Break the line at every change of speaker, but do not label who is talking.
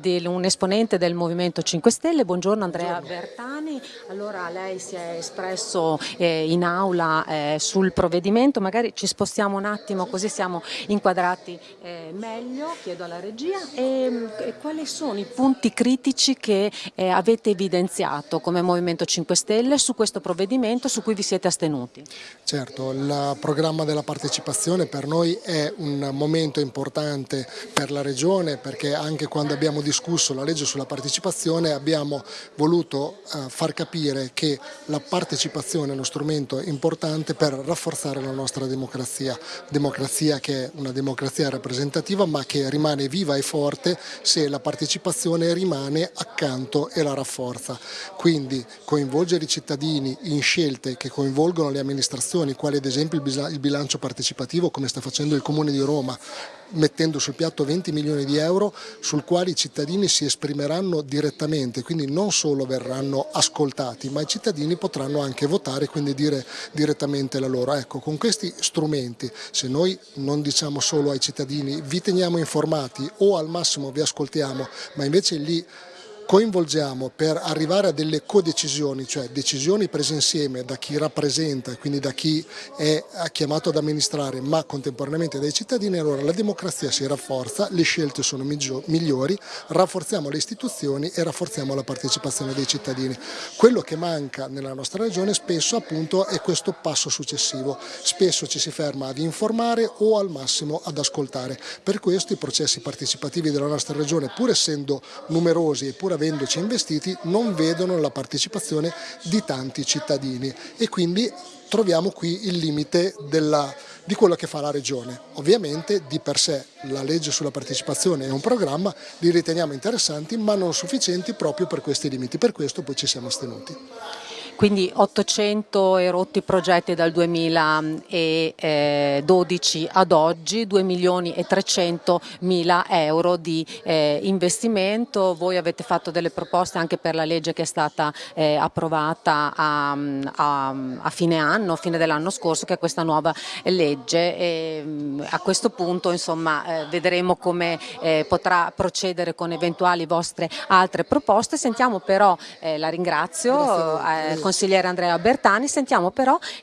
di un esponente del Movimento 5 Stelle, buongiorno Andrea Bertani, allora lei si è espresso eh, in aula eh, sul provvedimento, magari ci spostiamo un attimo così siamo inquadrati eh, meglio, chiedo alla regia, e, e, quali sono i punti critici che eh, avete evidenziato come Movimento 5 Stelle su questo provvedimento su cui vi siete astenuti?
Certo, il programma della partecipazione per noi è un momento importante per la Regione perché anche quando abbiamo abbiamo discusso la legge sulla partecipazione abbiamo voluto eh, far capire che la partecipazione è uno strumento importante per rafforzare la nostra democrazia, democrazia che è una democrazia rappresentativa ma che rimane viva e forte se la partecipazione rimane accanto e la rafforza. Quindi coinvolgere i cittadini in scelte che coinvolgono le amministrazioni, quali ad esempio il bilancio partecipativo come sta facendo il Comune di Roma, mettendo sul piatto 20 milioni di euro sul quale cittadini si esprimeranno direttamente, quindi non solo verranno ascoltati, ma i cittadini potranno anche votare e quindi dire direttamente la loro. Ecco, con questi strumenti, se noi non diciamo solo ai cittadini vi teniamo informati o al massimo vi ascoltiamo, ma invece lì coinvolgiamo per arrivare a delle codecisioni, cioè decisioni prese insieme da chi rappresenta e quindi da chi è chiamato ad amministrare ma contemporaneamente dai cittadini, allora la democrazia si rafforza, le scelte sono migliori, rafforziamo le istituzioni e rafforziamo la partecipazione dei cittadini. Quello che manca nella nostra regione spesso appunto è questo passo successivo, spesso ci si ferma ad informare o al massimo ad ascoltare. Per questo i processi partecipativi della nostra regione pur essendo numerosi e pur avendoci investiti non vedono la partecipazione di tanti cittadini. E quindi troviamo qui il limite della, di quello che fa la Regione. Ovviamente di per sé la legge sulla partecipazione è un programma, li riteniamo interessanti ma non sufficienti proprio per questi limiti, per questo poi ci siamo astenuti
quindi 800 e rotti progetti dal 2012 ad oggi, 2 milioni e 300 mila euro di eh, investimento, voi avete fatto delle proposte anche per la legge che è stata eh, approvata a, a, a, fine anno, a fine dell'anno scorso, che è questa nuova legge. E mm, a questo punto insomma eh, vedremo come potrà procedere con eventuali vostre altre proposte, sentiamo però, la ringrazio, consigliere Andrea Bertani, sentiamo però che